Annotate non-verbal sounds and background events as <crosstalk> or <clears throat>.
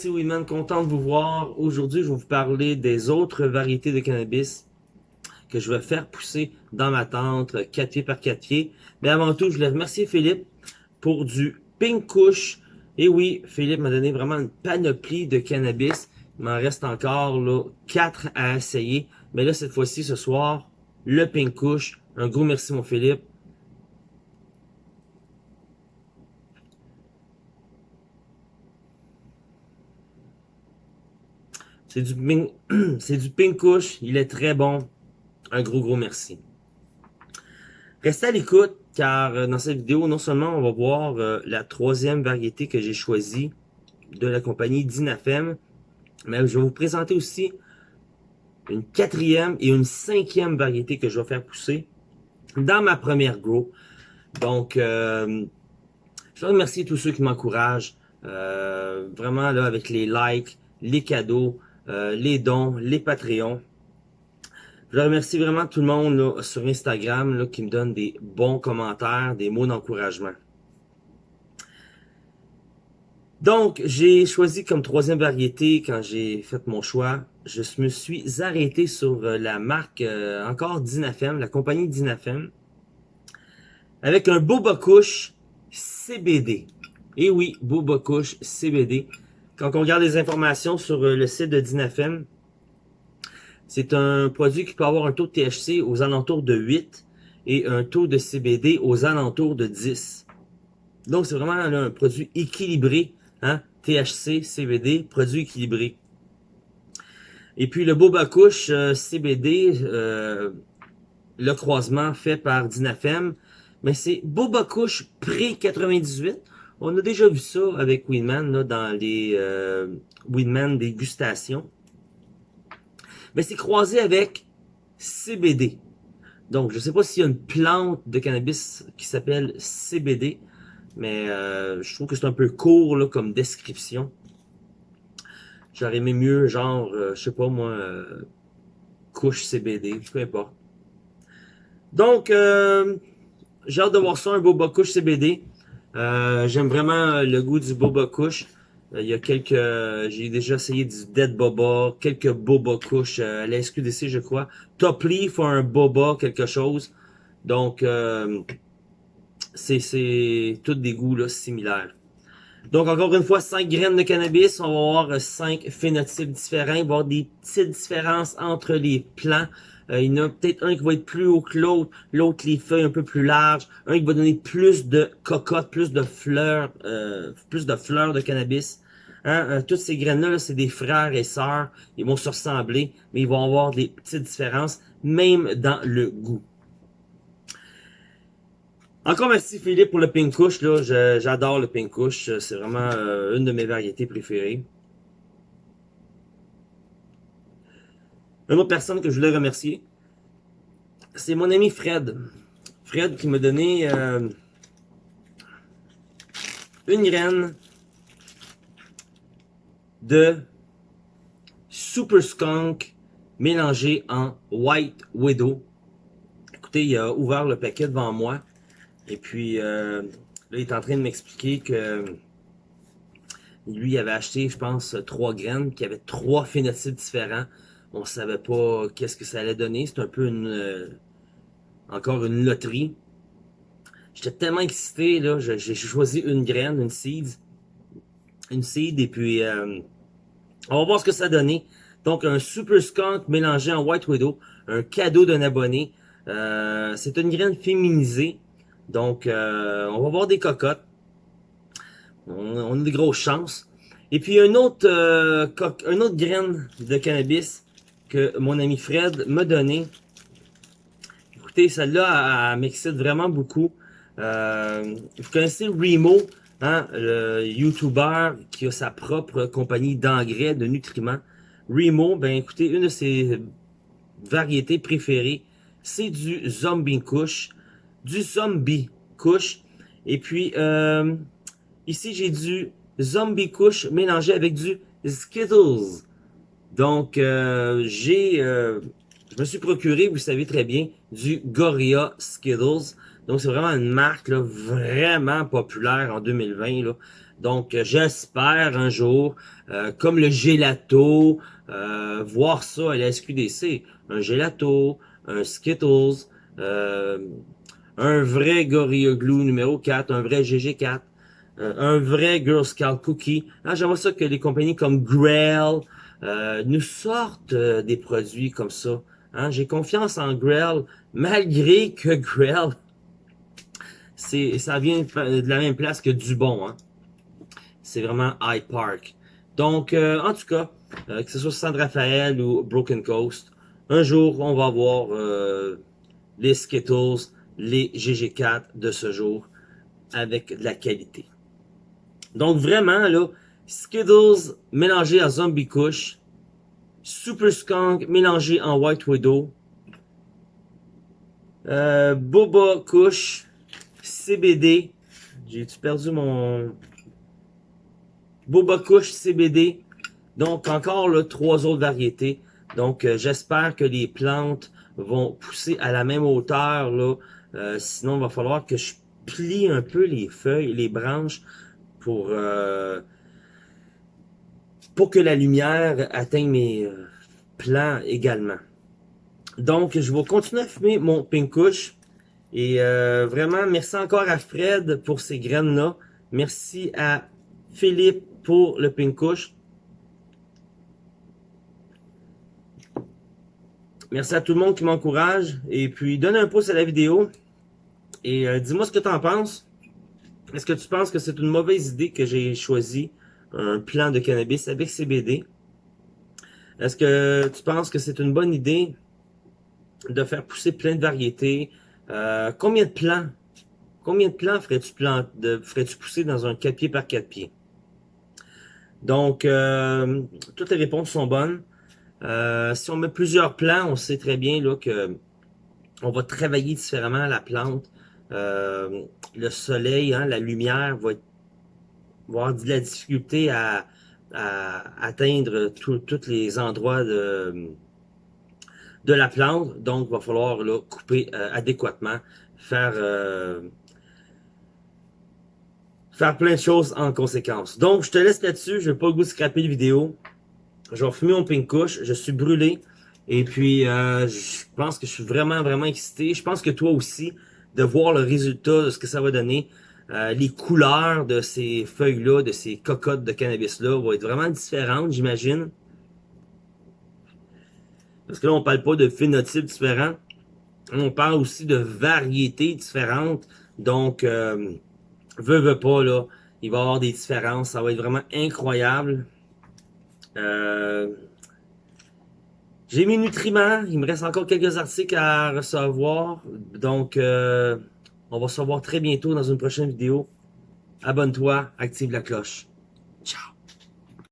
c'est Winman, content de vous voir. Aujourd'hui, je vais vous parler des autres variétés de cannabis que je vais faire pousser dans ma tente, 4 pieds par 4 pieds. Mais avant tout, je voulais remercier Philippe pour du Pink Kush. Et oui, Philippe m'a donné vraiment une panoplie de cannabis. Il m'en reste encore là, 4 à essayer. Mais là, cette fois-ci, ce soir, le Pink Kush. Un gros merci, mon Philippe. C'est du, <clears throat> c'est du Pink. Il est très bon. Un gros, gros merci. Restez à l'écoute, car euh, dans cette vidéo, non seulement on va voir euh, la troisième variété que j'ai choisie de la compagnie Dinafem, mais je vais vous présenter aussi une quatrième et une cinquième variété que je vais faire pousser dans ma première grow. Donc, euh, je veux remercier tous ceux qui m'encouragent. vraiment, là, avec les likes, les cadeaux, euh, les dons, les Patreons. Je remercie vraiment tout le monde sur Instagram qui me donne des bons commentaires, des mots d'encouragement. Donc, j'ai choisi comme troisième variété quand j'ai fait mon choix. Je me suis arrêté sur euh, la marque euh, encore Dinafem, la compagnie Dinafem, avec un Boba Couche CBD. Et oui, Boba Couche CBD. Quand on regarde les informations sur euh, le site de Dinafem, c'est un produit qui peut avoir un taux de THC aux alentours de 8 et un taux de CBD aux alentours de 10. Donc, c'est vraiment un produit équilibré. Hein? THC, CBD, produit équilibré. Et puis, le Boba Couche euh, CBD, euh, le croisement fait par Dinafem, mais c'est Boba Couche pré-98. On a déjà vu ça avec Winman là, dans les euh, Winman dégustations. Mais c'est croisé avec CBD. Donc, je ne sais pas s'il y a une plante de cannabis qui s'appelle CBD, mais euh, je trouve que c'est un peu court là, comme description. J'aurais aimé mieux, genre, euh, je sais pas moi, euh, couche CBD, peu importe. Donc, euh, j'ai hâte de voir ça, un beau bas couche CBD. Euh, j'aime vraiment le goût du boba couche. Euh, il y a quelques, j'ai déjà essayé du dead boba, quelques boba couches euh, à la SQDC je crois. Top Leaf a un boba quelque chose. Donc c'est c'est tous des goûts là similaires. Donc encore une fois, 5 graines de cannabis, on va avoir 5 phénotypes différents, il va y avoir des petites différences entre les plants. Euh, il y en a peut-être un qui va être plus haut que l'autre, l'autre les feuilles un peu plus larges, un qui va donner plus de cocottes, plus de fleurs, euh, plus de fleurs de cannabis. Hein? Euh, toutes ces graines-là, c'est des frères et sœurs, ils vont se ressembler, mais ils vont avoir des petites différences, même dans le goût. Encore merci Philippe pour le pink là, j'adore le pink kush, c'est vraiment une de mes variétés préférées. Une autre personne que je voulais remercier, c'est mon ami Fred. Fred qui m'a donné euh, une graine de Super Skunk mélangé en White Widow. Écoutez, il a ouvert le paquet devant moi. Et puis, euh, là, il est en train de m'expliquer que lui, avait acheté, je pense, trois graines qui avaient trois phénotypes différents on savait pas qu'est-ce que ça allait donner. C'est un peu une euh, encore une loterie. J'étais tellement excité, là, j'ai choisi une graine, une seed. Une seed, et puis euh, on va voir ce que ça donnait. Donc un Super Skunk mélangé en White Widow, un cadeau d'un abonné. Euh, c'est une graine féminisée. Donc on va voir des cocottes. On, on, a des grosses chances. Et puis un autre, un autre graine de cannabis que mon ami Fred m'a donné. Écoutez, celle-là, elle, m'excite vraiment beaucoup. Euh, vous connaissez Remo, hein, le YouTuber qui a sa propre compagnie d'engrais, de nutriments. Remo, ben écoutez, une de ses variétés préférées, c'est du Zombie Kush, du Zombie Kush. Et puis, euh, ici, j'ai du Zombie Kush mélangé avec du Skittles. Donc, euh, j'ai, euh, je me suis procuré, vous savez très bien, du Gorilla Skittles. Donc, c'est vraiment une marque vraiment populaire en 2020. Là. Donc, j'espère un jour, euh, comme le gelato, euh, voir ça à la SQDC. Un gelato, un Skittles, euh, un vrai Gorilla Glue numéro 4, un vrai GG4, un vrai Girl Scout Cookie. Ah, J'aimerais ça que les compagnies comme Grail nous sortent des produits comme ça. Hein? J'ai confiance en Grail, malgré que Grail, ça vient de la même place que Dubon. Hein? c'est vraiment High Park. Donc, euh, en tout cas, euh, que ce soit San Rafael ou Broken Coast, un jour, on va voir euh, les Skittles, les GG4 de ce jour avec de la qualité. Donc, vraiment, là, Skittles mélangé à Zombie Kush, Super Skunk mélangé en White Widow, Boba Kush, CBD, j'ai-tu perdu mon... Boba Kush CBD. Donc, encore là, trois autres variétés. Donc, euh, j'espère que les plantes vont pousser à la même hauteur. là. Euh, sinon, il va falloir que je plie un peu les feuilles, les branches pour, euh, pour que la lumière atteigne mes plants également. Donc, je vais continuer à fumer mon Pink Kush. Et vraiment, merci encore à Fred pour ces graines-là. Merci à Philippe pour le pink Merci à tout le monde qui m'encourage. Et puis, donne un pouce à la vidéo. Et euh, dis-moi ce que tu en penses. Est-ce que tu penses que c'est une mauvaise idée que j'ai choisi un plan de cannabis avec CBD? Est-ce que tu penses que c'est une bonne idée de faire pousser plein de variétés? Euh, combien de plants? Combien de plants ferais-tu ferais pousser dans un 4 pieds par 4 pieds? Donc, euh, toutes les réponses sont bonnes. Euh, si on met plusieurs plants, on sait très bien là, que on va travailler différemment la plante. Euh, le soleil, hein, la lumière va, avoir de la difficulté à, atteindre tous les endroits de, de la plante. Donc, il va falloir là, couper adéquatement, faire faire plein de choses en conséquence. Donc, je te laisse là-dessus. Je vais pas le goût de scraper la vidéo. Je vais fumer mon pink couche. Je suis brûlé. Et puis, euh, je pense que je suis vraiment, vraiment excité. Je pense que toi aussi, de voir le résultat de ce que ça va donner. Euh, les couleurs de ces feuilles-là, de ces cocottes de cannabis-là, vont être vraiment différentes, j'imagine. Parce que là, on parle pas de phénotypes différents. On parle aussi de variétés différentes. Donc, euh, veux pas, là. Il va y avoir des différences. Ça va être vraiment incroyable. Euh, j'ai mes nutriments. Il me reste encore quelques articles à recevoir. Donc, euh, on va se revoir très bientôt dans une prochaine vidéo. Abonne-toi, active la cloche. Ciao!